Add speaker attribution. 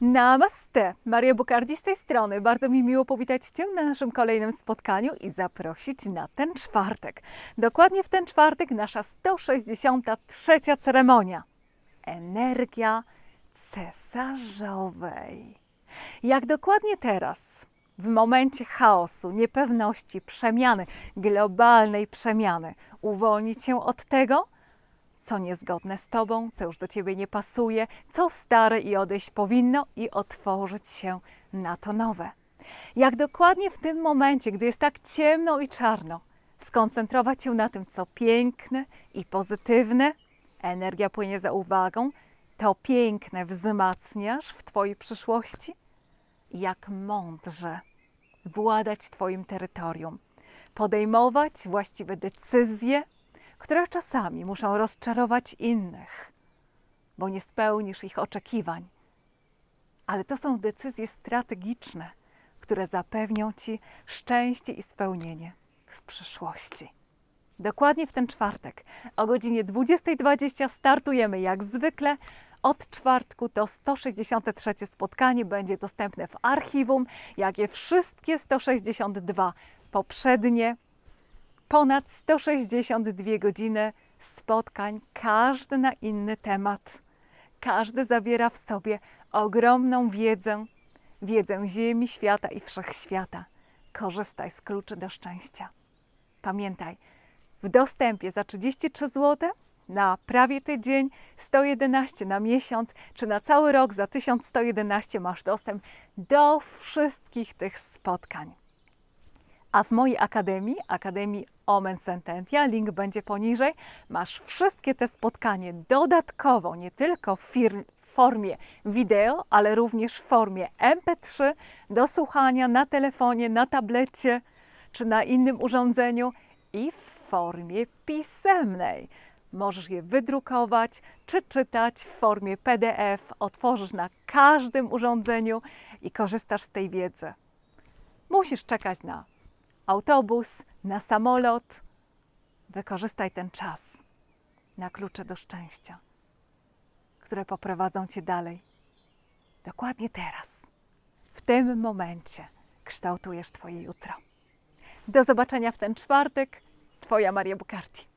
Speaker 1: Namaste! Maria Bukardi z tej strony. Bardzo mi miło powitać Cię na naszym kolejnym spotkaniu i zaprosić na ten czwartek. Dokładnie w ten czwartek nasza 163. ceremonia. Energia cesarzowej. Jak dokładnie teraz, w momencie chaosu, niepewności, przemiany, globalnej przemiany, uwolnić się od tego, co niezgodne z Tobą, co już do Ciebie nie pasuje, co stare i odejść powinno i otworzyć się na to nowe. Jak dokładnie w tym momencie, gdy jest tak ciemno i czarno, skoncentrować się na tym, co piękne i pozytywne, energia płynie za uwagą, to piękne wzmacniasz w Twojej przyszłości, jak mądrze władać Twoim terytorium, podejmować właściwe decyzje, które czasami muszą rozczarować innych, bo nie spełnisz ich oczekiwań. Ale to są decyzje strategiczne, które zapewnią Ci szczęście i spełnienie w przyszłości. Dokładnie w ten czwartek o godzinie 20.20 startujemy jak zwykle. Od czwartku to 163 spotkanie będzie dostępne w archiwum, jak i wszystkie 162 poprzednie ponad 162 godziny spotkań, każdy na inny temat. Każdy zawiera w sobie ogromną wiedzę, wiedzę Ziemi, świata i wszechświata. Korzystaj z kluczy do szczęścia. Pamiętaj, w dostępie za 33 zł na prawie tydzień, 111 na miesiąc, czy na cały rok za 1111 masz dostęp do wszystkich tych spotkań. A w mojej akademii, Akademii Omen Sententia, link będzie poniżej, masz wszystkie te spotkania dodatkowo, nie tylko w formie wideo, ale również w formie MP3 do słuchania na telefonie, na tablecie czy na innym urządzeniu i w formie pisemnej. Możesz je wydrukować czy czytać w formie PDF, otworzysz na każdym urządzeniu i korzystasz z tej wiedzy. Musisz czekać na autobus, na samolot. Wykorzystaj ten czas na klucze do szczęścia, które poprowadzą cię dalej. Dokładnie teraz, w tym momencie kształtujesz Twoje jutro. Do zobaczenia w ten czwartek. Twoja Maria Bukarti.